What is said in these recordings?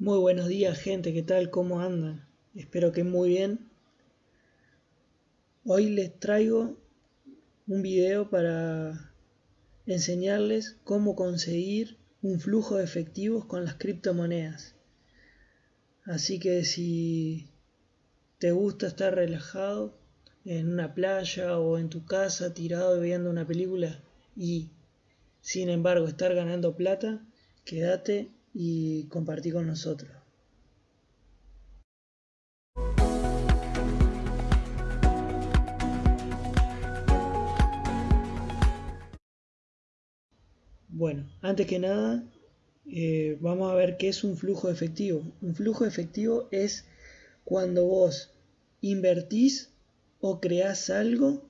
Muy buenos días gente, ¿qué tal? ¿Cómo andan? Espero que muy bien. Hoy les traigo un video para enseñarles cómo conseguir un flujo de efectivos con las criptomonedas. Así que si te gusta estar relajado en una playa o en tu casa tirado viendo una película y sin embargo estar ganando plata, quédate y compartí con nosotros. Bueno, antes que nada, eh, vamos a ver qué es un flujo efectivo. Un flujo efectivo es cuando vos invertís o creás algo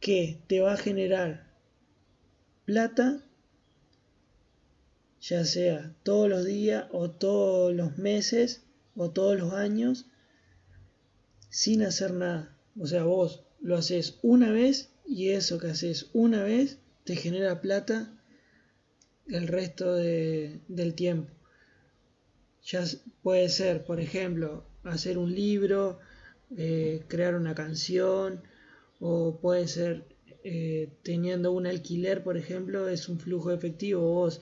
que te va a generar plata ya sea todos los días o todos los meses o todos los años sin hacer nada. O sea, vos lo haces una vez y eso que haces una vez te genera plata el resto del tiempo. Ya puede ser, por ejemplo, hacer un libro, eh, crear una canción, o puede ser eh, teniendo un alquiler, por ejemplo, es un flujo efectivo. Vos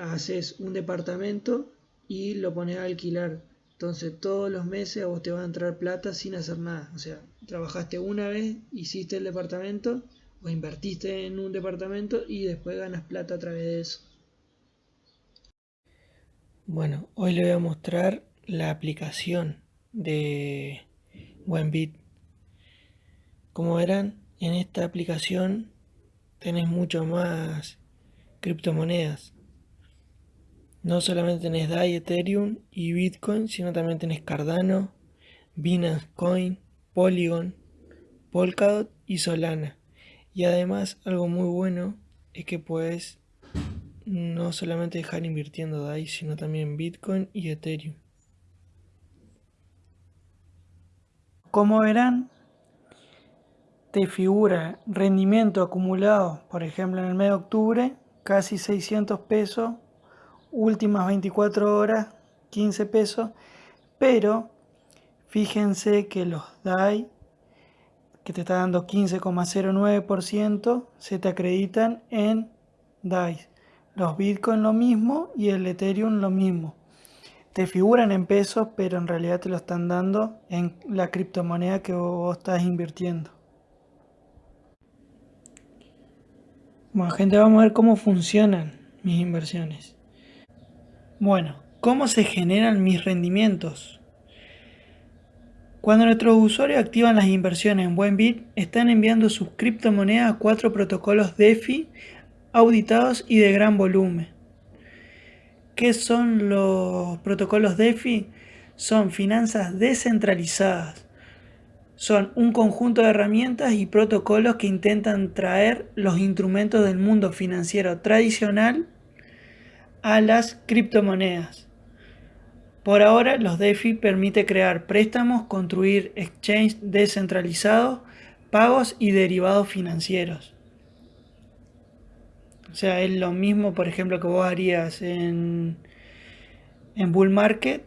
haces un departamento y lo pones a alquilar. Entonces todos los meses a vos te va a entrar plata sin hacer nada. O sea, trabajaste una vez, hiciste el departamento o invertiste en un departamento y después ganas plata a través de eso. Bueno, hoy le voy a mostrar la aplicación de Buenbit. Como verán, en esta aplicación tenés mucho más criptomonedas. No solamente tenés DAI, Ethereum y Bitcoin, sino también tenés Cardano, Binance Coin, Polygon, Polkadot y Solana. Y además algo muy bueno es que puedes no solamente dejar invirtiendo DAI, sino también Bitcoin y Ethereum. Como verán, te figura rendimiento acumulado, por ejemplo en el mes de octubre, casi 600 pesos, últimas 24 horas, 15 pesos, pero fíjense que los DAI, que te está dando 15,09%, se te acreditan en DAI. Los Bitcoin lo mismo y el Ethereum lo mismo. Te figuran en pesos, pero en realidad te lo están dando en la criptomoneda que vos estás invirtiendo. Bueno, gente, vamos a ver cómo funcionan mis inversiones. Bueno, ¿cómo se generan mis rendimientos? Cuando nuestros usuarios activan las inversiones en Buenbit, están enviando sus criptomonedas a cuatro protocolos DeFi auditados y de gran volumen. ¿Qué son los protocolos DeFi? Son finanzas descentralizadas son un conjunto de herramientas y protocolos que intentan traer los instrumentos del mundo financiero tradicional a las criptomonedas. Por ahora, los DeFi permite crear préstamos, construir exchanges descentralizados, pagos y derivados financieros. O sea, es lo mismo, por ejemplo, que vos harías en, en Bull Market,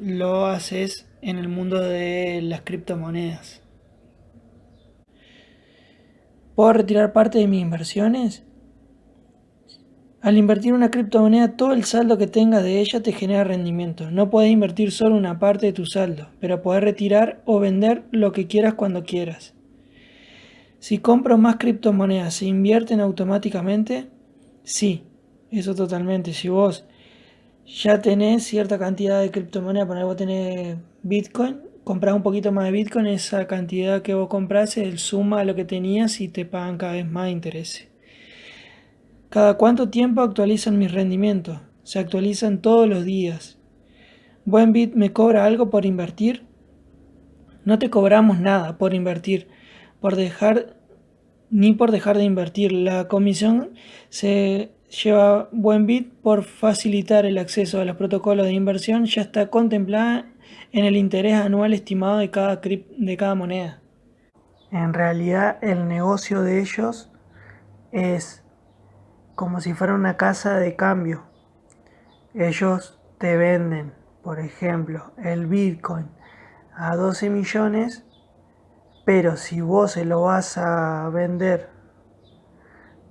lo haces en el mundo de las criptomonedas. ¿Puedo retirar parte de mis inversiones? Al invertir una criptomoneda, todo el saldo que tengas de ella te genera rendimiento. No puedes invertir solo una parte de tu saldo, pero puedes retirar o vender lo que quieras cuando quieras. Si compro más criptomonedas, ¿se invierten automáticamente? Sí, eso totalmente. Si vos ya tenés cierta cantidad de criptomonedas, por vos tenés Bitcoin, compras un poquito más de Bitcoin, esa cantidad que vos compras el suma a lo que tenías y te pagan cada vez más intereses. ¿Cada cuánto tiempo actualizan mis rendimientos? Se actualizan todos los días. ¿Buenbit me cobra algo por invertir? No te cobramos nada por invertir, por dejar ni por dejar de invertir. La comisión se lleva Buenbit por facilitar el acceso a los protocolos de inversión ya está contemplada en el interés anual estimado de cada, de cada moneda. En realidad el negocio de ellos es como si fuera una casa de cambio. ellos te venden, por ejemplo, el Bitcoin a 12 millones, pero si vos se lo vas a vender,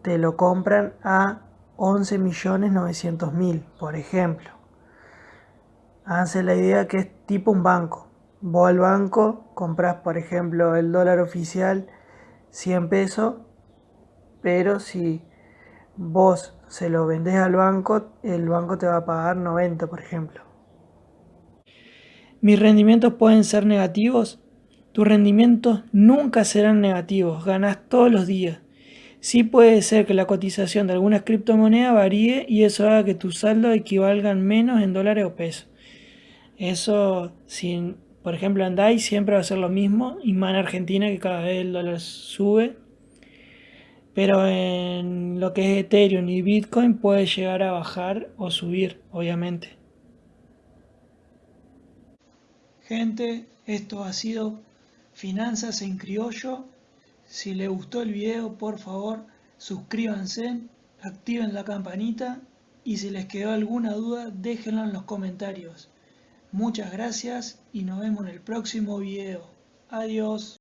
te lo compran a 11 millones 900 mil, por ejemplo. Háganse la idea que es tipo un banco. Vos al banco compras, por ejemplo, el dólar oficial 100 pesos, pero si vos se lo vendés al banco, el banco te va a pagar 90, por ejemplo. ¿Mis rendimientos pueden ser negativos? Tus rendimientos nunca serán negativos, ganas todos los días. Sí puede ser que la cotización de algunas criptomonedas varíe y eso haga que tus saldos equivalgan menos en dólares o pesos. Eso, si por ejemplo en DAI siempre va a ser lo mismo y más en Argentina que cada vez el dólar sube. Pero en lo que es Ethereum y Bitcoin puede llegar a bajar o subir, obviamente. Gente, esto ha sido Finanzas en Criollo. Si les gustó el video, por favor, suscríbanse, activen la campanita y si les quedó alguna duda, déjenla en los comentarios. Muchas gracias y nos vemos en el próximo video. Adiós.